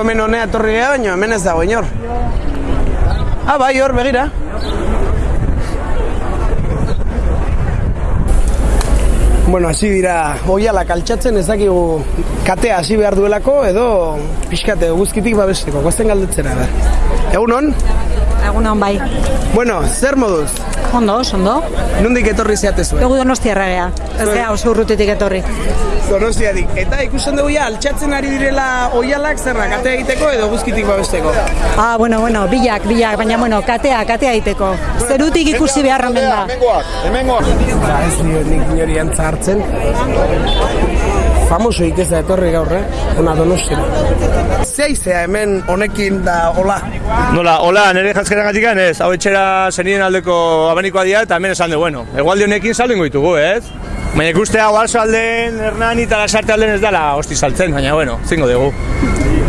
hemen honea etorri gara, baina hemen ez dago inor. Ah, bai, hor, begira. Bueno, hasi dira oialak altxatzen ez dakigu katea hasi behar duelako edo pixkate guzkitik babesteko, goazten galdetzera da. Egun hon? Egun hon bai. Bueno, zer moduz? Ondo, ondo. Nundik etorri zeate zuen? Egu donostiarra gea. Ez gea oso urrutitik etorri. Donostiatik. Eta ikusten dugu ja, altxatzen ari direla oialak zerra, katea egiteko edo guzkitik babesteko. Ah, bueno, bueno, bilak, bilak, baina bueno, katea, katea egiteko. Zerutik ikusi behar omen da. Ba, ez dio nik antza hartzen. Famoso ez da etorri gaur, eh? Ona donostira. Zeizea hemen honekin da hola. Nola, hola, nire jantzkeran gatikan ez, hau etxera zenien aldeko abanikoa dira eta hemen esan du, bueno, egualde honekin saldu ingo ditugu, ez? Baina ikustea oarzo alden, Hernani eta lasarte alden ez dela hosti saltzen, baina bueno, zingo dugu.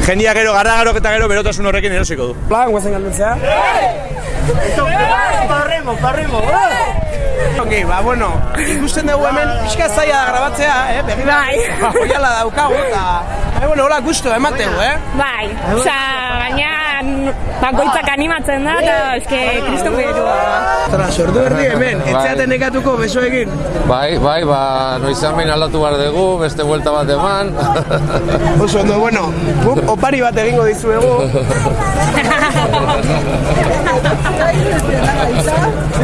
Jendia gero, garra gero eta gero berotasun horrekin erosiko du. Plan, guazen galdetzea? Parremo, parremo, Ok, ba, bueno, ikusten dugu hemen pixka zaila da grabatzea, eh? Begira, bai. Oiala daukagu, eta... Eh, bueno, hola, gusto, emateu, eh? Bai, oza, baina bakoitzak animatzen da, eta eske kriston beru. Zara, sordu erdi hemen, etxeaten nekatuko besoekin. Bai, bai, ba, noizan behin aldatu behar dugu, beste vuelta bat eman. Oso ondo, bueno, guk opari bat egingo dizuegu.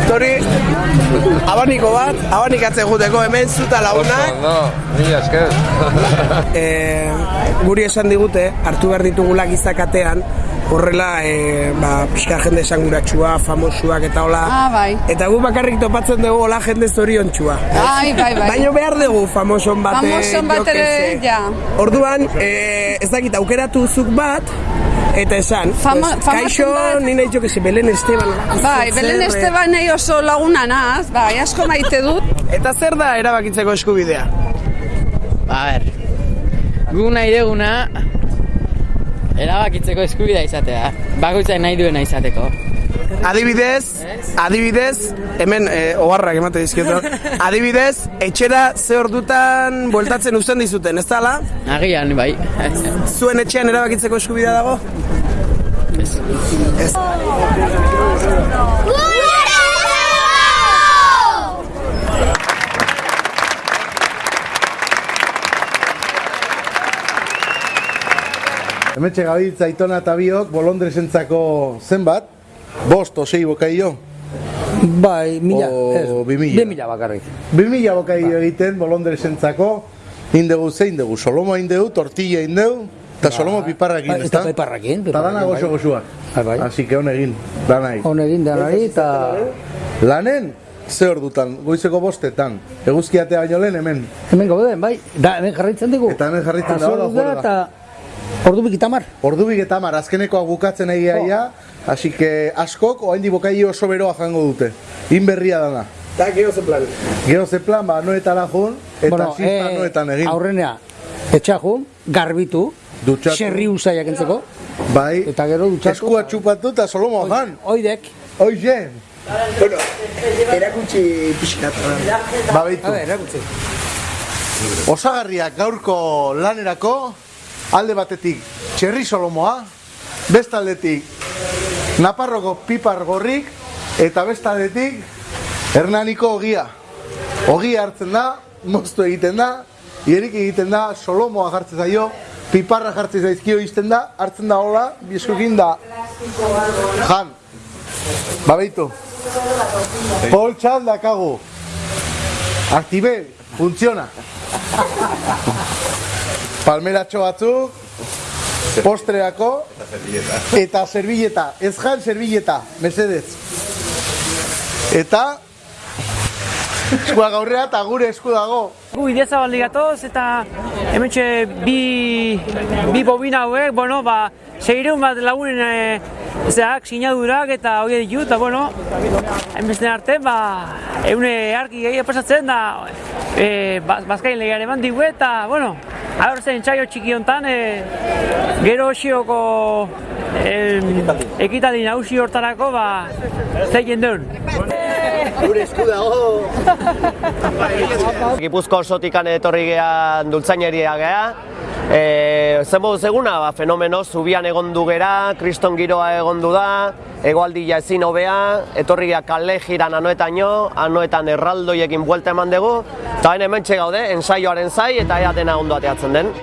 Tori, abaniko bat, abanikatze guteko hemen zuta lagunak. Ondo, mila esker. e, guri esan digute, hartu behar ditugula gizakatean, horrela, e, ba, pixka jende esanguratsua, famosuak eta hola. Ah, bai. Eta gu bakarrik topatzen dugu hola jende zoriontsua. Bai, bai, bai. Baina behar dugu famoson bate, Famoson bat ere, ja. Orduan, e, ez dakit aukeratu zuk bat, eta esan, Fama- pues, kaixo, bat- ni nahi jo que se, Belen Esteban. Bai, Belen Esteban nahi oso laguna naz, bai, asko maite dut. Eta zer da erabakitzeko eskubidea? A ber, gu nahi duguna erabakitzeko eskubidea izatea. Bakoitza nahi duena izateko. Adibidez, adibidez, hemen e, oharrak emate dizkioto. Adibidez, etxera ze ordutan bueltatzen uzten dizuten, ez dala? Agian, bai. Zuen etxean erabakitzeko eskubidea dago? Ez. Hemetxe gabitza aitona eta biok bolondresentzako zenbat? Bost, osei bokaio? Bai, mila, O ez, bi mila. bi mila bakarrik. Bi mila bokaio egiten bolondresentzako, indegu zein dugu, solomo indegu, tortilla indegu, eta solomo piparrak Ba, egin, Eta ezta? piparrakin, Eta dana piparrakin, goxo bai. goxuak. Bai. Así que hon egin, danai. Hon egin denari eta... Lanen, ze ordutan, goizeko bostetan, eguzkiatea baino lehen hemen. Hemen gauden, bai, da hemen jarraitzen dugu. Eta hemen jarraitzen juerga. Eta ordu bikitamar. Ordubik eta mar, azkenekoa bukatzen egia ia, así que askok, oaindi bokaio oso beroa jango dute. Inberria dana. Da, gero ze plan. Gero ze plan, ba, noetara jun, eta bueno, zizta noetan egin. eh, Aurrenea, etxaju, garbitu, Dutxatu. xerri usaiak entzeko, Bai, eta gero dutxatu. eskua txupatu eta solomo jan. Oidek, Oixe, Bueno, erakutsi pixkat. ba a behitu. ber, erakutsi. Osagarriak gaurko lanerako, alde batetik txerri solomoa, bestaldetik Naparroko pipar gorrik, eta bestaldetik Hernaniko ogia. Ogia hartzen da, moztu egiten da, hierik egiten da, solomoa jartzen zaio, piparra jartzen zaizkio izten da, hartzen da hola, bizkukin da, jan. Babeitu. Poltsan dakagu. Aktibe, funtziona. Palmeratxo batzuk, postreako, eta servilleta, ez jan servilleta, mesedez. Eta, eskua gaurrea eta gure esku dago. Gu ideatza baldi gatoz eta hementxe bi, bi bobina hauek, bueno, ba, seireun bat lagunen e, zeak, sinadurak eta hori ditu, eta bueno, hainbesten arte, ba, eune arki gehi pasatzen da, e, bazkain legean eman digu eta, bueno, Ahora zen txaio txiki hontan, e, gero osioko em, ekitaldi nagusi hortarako, ba, zeien duen. Gure esku dago. Gipuzko osotikan etorri gean dultzaineria gea, E, zen moduz eguna, ba, fenomeno, zubian egon du gera, kriston giroa egon du da, egoaldia ezin hobea, etorria kale jiran anoetaino, anoetan erraldoiekin buelta eman dugu, eta hemen gaude, ensaioaren zai eta ea dena ondo ateatzen den.